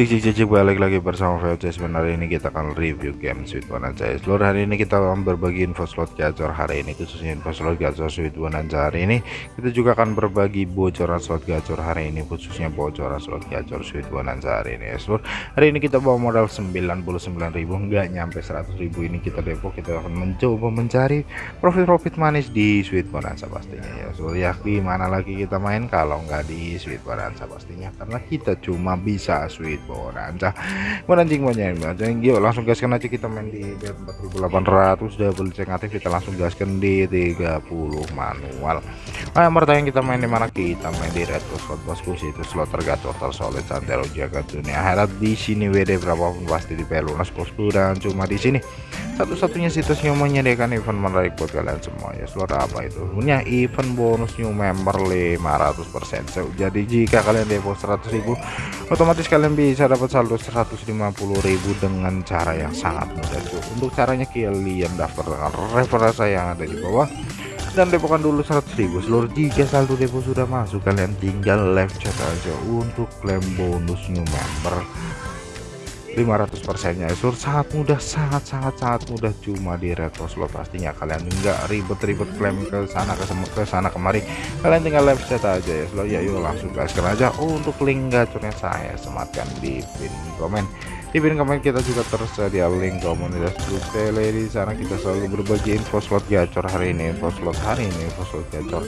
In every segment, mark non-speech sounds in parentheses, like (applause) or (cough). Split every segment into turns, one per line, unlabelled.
Cik cik cik, balik lagi bersama VOC sebenarnya ini kita akan review game Sweet Bonanza seluruh hari ini kita akan berbagi info slot gacor hari ini khususnya info slot gacor Sweet Bonanza hari ini. Kita juga akan berbagi bocoran slot gacor hari ini khususnya bocoran slot gacor Sweet Bonanza hari ini seluruh hari ini kita bawa modal 99.000 nggak nyampe 100.000 ini kita depo kita akan mencoba mencari profit-profit manis di Sweet Bonanza pastinya ya seluruh ya di mana lagi kita main? Kalau nggak di Sweet Bonanza pastinya karena kita cuma bisa Sweet bonanza anjing banyak anjing yuk langsung gaskan aja kita main di 4800 double check aktif kita langsung gaskan di 30 manual. Nah yang kita main di mana? Kita main di retro slot bosku itu slot tergacor tersolid santero jaga dunia akhirat di sini WD berapapun pasti di pelunas bosku dan cuma di sini satu-satunya situs yang menyediakan event menarik buat kalian semua ya slot apa itu? Punya event bonus new member 500% so, jadi jika kalian depo 100.000 otomatis kalian bisa dapat saldo 150.000 dengan cara yang sangat mudah cuy untuk caranya kalian daftar dengan referral saya yang ada di bawah dan depokan dulu 100.000 seluruh jika saldo depo sudah masuk kalian tinggal live chat aja untuk klaim bonus new member 500 persennya. Sur sangat mudah sangat sangat sangat mudah. Cuma di retro slot pastinya kalian enggak ribet-ribet klaim ke sana ke sana kemari. Kalian tinggal live chat aja ya slot ya yuk langsung gaskan aja. Untuk link gacornya saya sematkan di pin komen. Di pin komen kita juga tersedia link komunitas grup tele di sana. Kita selalu berbagi info slot gacor hari ini info slot hari ini info slot gacor.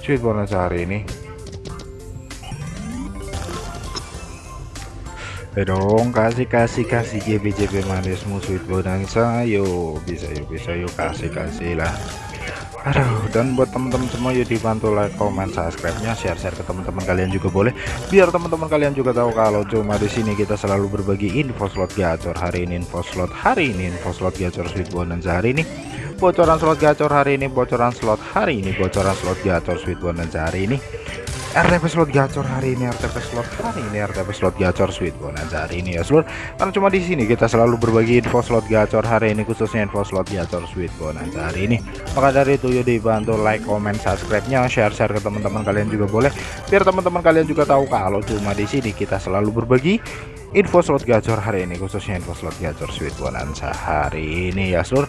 Sweet bonus hari ini Eh dong kasih kasih kasih JB JB manis musuh bonanza yuk bisa yuk bisa yuk kasih kasih lah. Aduh dan buat teman-teman semua yuk dibantu like comment subscribe nya share share ke teman-teman kalian juga boleh. Biar teman-teman kalian juga tahu kalau cuma di sini kita selalu berbagi info slot gacor hari ini info slot hari ini info slot gacor sweet bonanza hari ini. Bocoran slot gacor hari ini bocoran slot hari ini bocoran slot gacor sweet bonanza hari ini RTP slot gacor hari ini RTP slot hari ini RTP slot gacor sweet bonanza hari ini ya seluruh karena cuma di sini kita selalu berbagi info slot gacor hari ini khususnya info slot gacor sweet bonanza hari ini. Maka dari itu yuk dibantu like comment subscribe nya share share ke teman-teman kalian juga boleh. Biar teman-teman kalian juga tahu kalau cuma di sini kita selalu berbagi info slot gacor hari ini khususnya info slot gacor sweet bonanza hari ini ya seluruh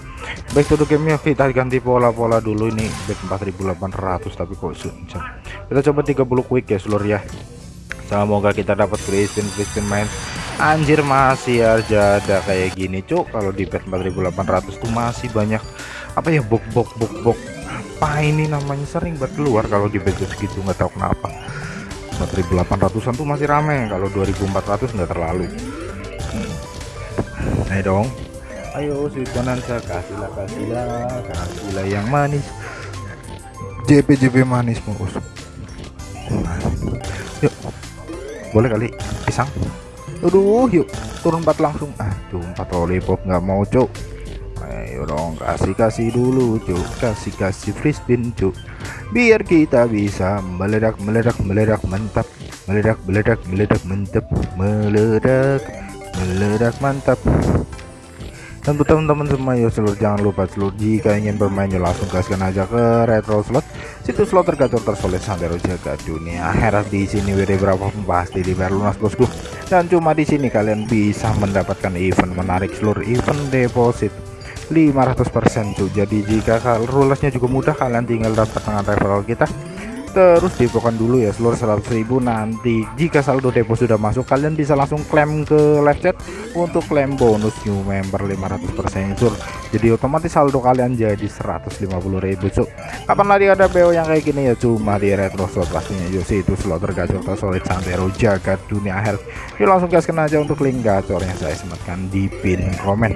baik to gamenya kita ganti pola-pola dulu ini bet 4800 tapi kok kita coba 30 quick ya seluruh ya. Semoga kita dapat free spin main. Anjir masih aja ada kayak gini cuk. Kalau di bet 4800 tuh masih banyak apa ya bok bok bok bok apa ini namanya sering buat keluar kalau di bet segitu nggak tahu kenapa 4800an tuh masih rame. Kalau 2400 nggak terlalu. Ayo dong. Ayo sweet bonanza kasihlah kasihlah kasihlah yang manis. JP JP manis bungkus. Yuk. Boleh kali pisang. Aduh yuk. Turun 4 langsung. Aduh 4 lollipop nggak mau cuk ayo dong kasih kasih dulu cuk. Kasih kasih free spin cuk. Biar kita bisa meledak meledak meledak mantap. Meledak meledak meledak mantap. Meledak meledak mantap. Dan untuk teman-teman semua ya seluruh jangan lupa seluruh jika ingin bermain ya langsung gaskan aja ke retro slot. Situs slot tergacor tersolid santero jaga dunia. Akhirat di sini WD berapa? Pasti di lunas bosku. Dan cuma di sini kalian bisa mendapatkan event menarik seluruh event deposit 500% tuh. Jadi jika rulesnya juga mudah kalian tinggal dapat dengan referral kita. Terus depokan dulu ya seluruh 100.000 nanti. Jika saldo depo sudah masuk kalian bisa langsung klaim ke live chat untuk klaim bonus new member 500% sur jadi otomatis saldo kalian jadi 150.000 cuk. Kapan lagi ada BO yang kayak gini ya? Cuma di retro slot pastinya. Yuk itu slot tergacor tersolid santero jagat dunia akhir. Yuk langsung gaskan aja untuk link gacor yang saya sematkan di pin komen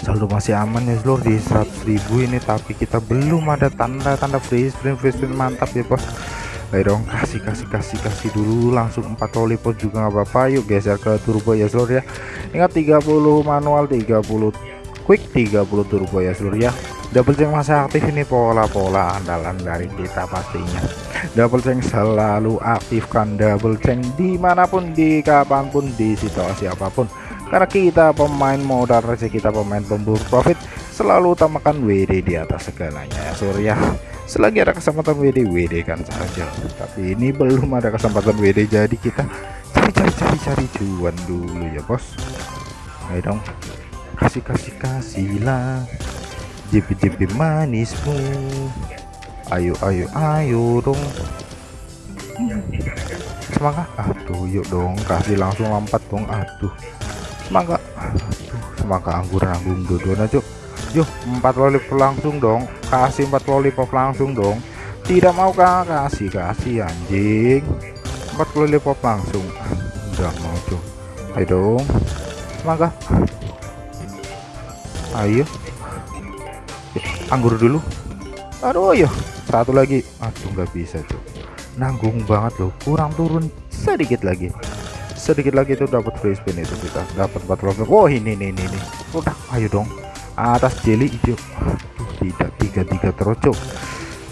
saldo masih aman ya seluruh di 100.000 ini tapi kita belum ada tanda-tanda free spin free spin mantap ya bos. Ayo dong kasih kasih kasih kasih dulu. Langsung 4 lollipop juga nggak apa-apa. Yuk geser ke turbo ya seluruh ya. Ingat 30 manual 30 quick 30 turbo ya seluruh ya. Double check masih aktif ini pola-pola andalan dari kita pastinya. Double check selalu aktifkan double check di mana pun di kapan pun di situasi apa pun karena kita pemain modal rezeki kita pemain pemburu profit selalu utamakan WD di atas segalanya. Ya Surya selagi ada kesempatan WD WD kan saja. Tapi ini belum ada kesempatan WD jadi kita cari cari cari cari cari cuan dulu ya bos. Ayo dong. Kasih kasih kasih lah jipi jipi manismu. Ayo ayo ayo dong. Semangat. Aduh yuk dong. Kasih langsung lompat dong. Aduh semangat aduh semangat anggur nanggung dua aja yuk empat lollipop langsung dong. Kasih empat lollipop langsung dong. Tidak mau kah kasih kasih anjing. Empat lollipop langsung. Udah mau tuh ayo dong. Semangat ayo. Anggur dulu. Aduh ayo satu lagi. Aduh nggak bisa tuh nanggung banget loh. Kurang turun sedikit lagi sedikit lagi itu dapat free spin itu kita. Dapat 4 oh ini ini ini, ini. udah ayo dong. Atas hijau aduh tidak tiga tiga terocok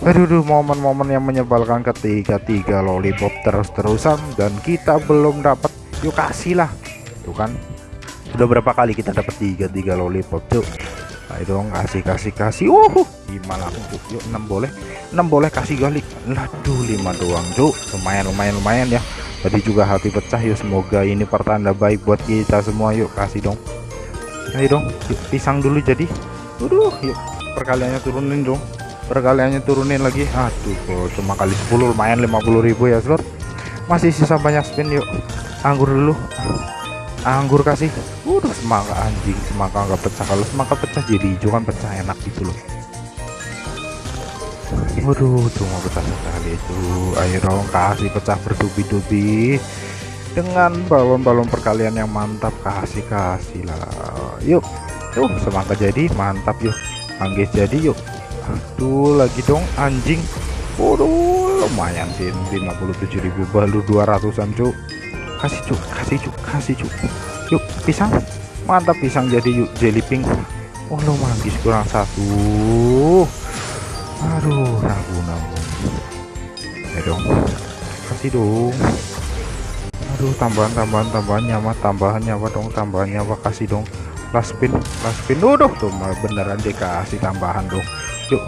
aduh, momen-momen yang menyebalkan ketika tiga lollipop terus-terusan dan kita belum dapat. Yuk kasih lah. Tuh kan. Sudah berapa kali kita dapat tiga tiga lollipop tuh ayo dong kasih kasih kasih. Uh gimana aku yuk 6 boleh. 6 boleh kasih galik aduh 5 doang cuk. Lumayan lumayan lumayan ya tadi juga hati pecah yuk semoga ini pertanda baik buat kita semua yuk kasih dong. Ayo dong yuk pisang dulu jadi. Waduh yuk perkaliannya turunin dong. Perkaliannya turunin lagi. Aduh kok cuma kali 10 lumayan 50.000 ya slot. Masih sisa banyak spin yuk. Anggur dulu. Anggur kasih. Udah semangka anjing. Semangka nggak pecah. Kalau semangka pecah jadi hijau kan pecah enak gitu loh waduh cuma pecah sekali itu. Ayo dong kasih pecah bertubi-tubi dengan balon-balon perkalian yang mantap. Kasih kasih lah. Yuk tuh semangka jadi mantap yuk. Anggis jadi yuk. Aduh lagi dong anjing. Waduh lumayan sih 57.000 baru 200an cuk. Kasih cuk kasih cuk kasih cuk. Yuk pisang. Mantap pisang jadi yuk jelly pink. Oh lo manggis kurang satu aduh ragu namun ya dong. Kasih dong. Aduh tambahan tambahan tambahan nyawa tambahan nyawa dong tambahan nyawa kasih dong. Last spin last spin udah tuh beneran dikasih tambahan dong. Yuk.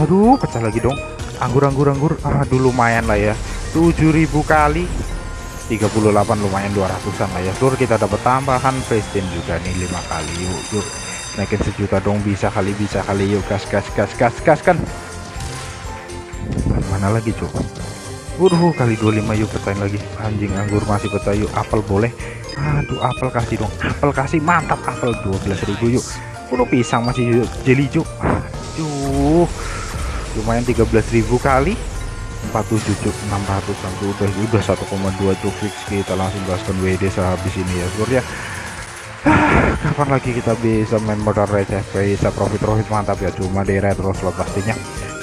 Aduh pecah lagi dong. Anggur anggur anggur. Aduh lumayan lah ya. 7000 kali. 38 lumayan 200an lah ya. Seluruh kita dapat tambahan prestin juga nih lima kali. Yuk yuk naikin sejuta dong bisa kali bisa kali. Yuk gas gas gas gas gas kan. Mana lagi coba Waduh kali 25 yuk pecahin lagi. Anjing anggur masih pecah yuk. Apel boleh. Aduh apel kasih dong. Apel kasih mantap. Apel 12.000 yuk. Waduh pisang masih jeli yuk aduh lumayan 13.000 kali. 47 cuk. 600 sampai udah udah 1,2 cuk. Fix kita langsung gaskan WD sehabis ini ya ya. ah, (sighs) kapan lagi kita bisa main modal receh bisa profit profit mantap ya? Cuma di retro slot pastinya.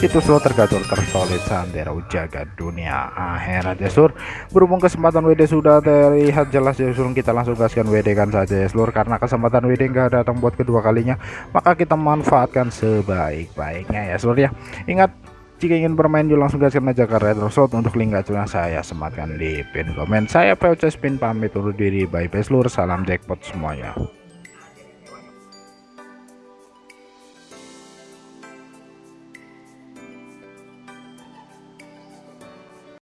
Itu slot tergacor tersolid sandero jaga dunia akhirat ya sur. Berhubung kesempatan WD sudah terlihat jelas ya sur. Kita langsung gaskan WD kan saja ya seluruh karena kesempatan WD enggak datang buat kedua kalinya maka kita manfaatkan sebaik-baiknya ya sur ya. Ingat jika ingin bermain juga langsung gaskan aja ke Slot untuk link gacornya saya sematkan di pin komen. Saya POC Spin pamit undur diri. Bye bye seluruh salam jackpot semuanya.